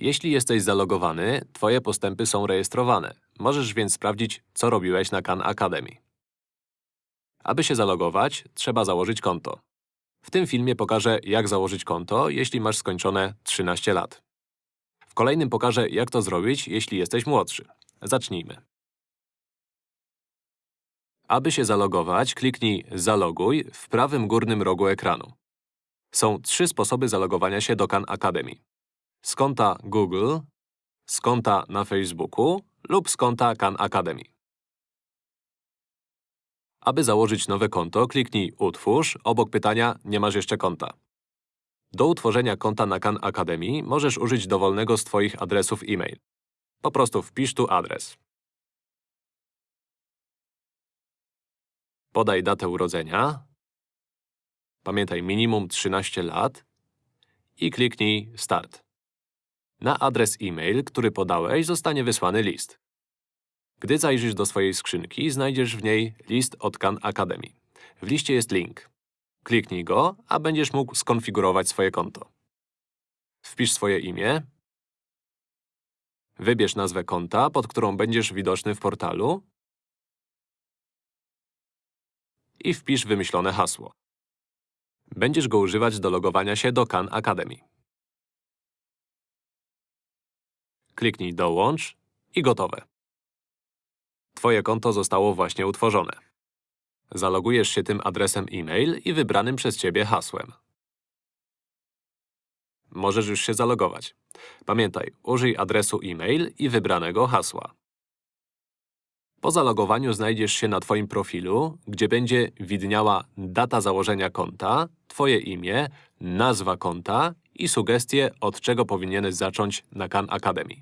Jeśli jesteś zalogowany, twoje postępy są rejestrowane. Możesz więc sprawdzić, co robiłeś na Khan Academy. Aby się zalogować, trzeba założyć konto. W tym filmie pokażę, jak założyć konto, jeśli masz skończone 13 lat. W kolejnym pokażę, jak to zrobić, jeśli jesteś młodszy. Zacznijmy. Aby się zalogować, kliknij Zaloguj w prawym górnym rogu ekranu. Są trzy sposoby zalogowania się do Khan Academy. Z konta Google, z konta na Facebooku lub z konta Khan Academy. Aby założyć nowe konto, kliknij Utwórz obok pytania Nie masz jeszcze konta. Do utworzenia konta na Khan Academy możesz użyć dowolnego z Twoich adresów e-mail. Po prostu wpisz tu adres. Podaj datę urodzenia. Pamiętaj minimum 13 lat. I kliknij Start. Na adres e-mail, który podałeś, zostanie wysłany list. Gdy zajrzysz do swojej skrzynki, znajdziesz w niej list od Khan Academy. W liście jest link. Kliknij go, a będziesz mógł skonfigurować swoje konto. Wpisz swoje imię. Wybierz nazwę konta, pod którą będziesz widoczny w portalu. I wpisz wymyślone hasło. Będziesz go używać do logowania się do Khan Academy. Kliknij Dołącz i gotowe. Twoje konto zostało właśnie utworzone. Zalogujesz się tym adresem e-mail i wybranym przez Ciebie hasłem. Możesz już się zalogować. Pamiętaj, użyj adresu e-mail i wybranego hasła. Po zalogowaniu znajdziesz się na Twoim profilu, gdzie będzie widniała data założenia konta, Twoje imię, nazwa konta i sugestie, od czego powinieneś zacząć na Khan Academy.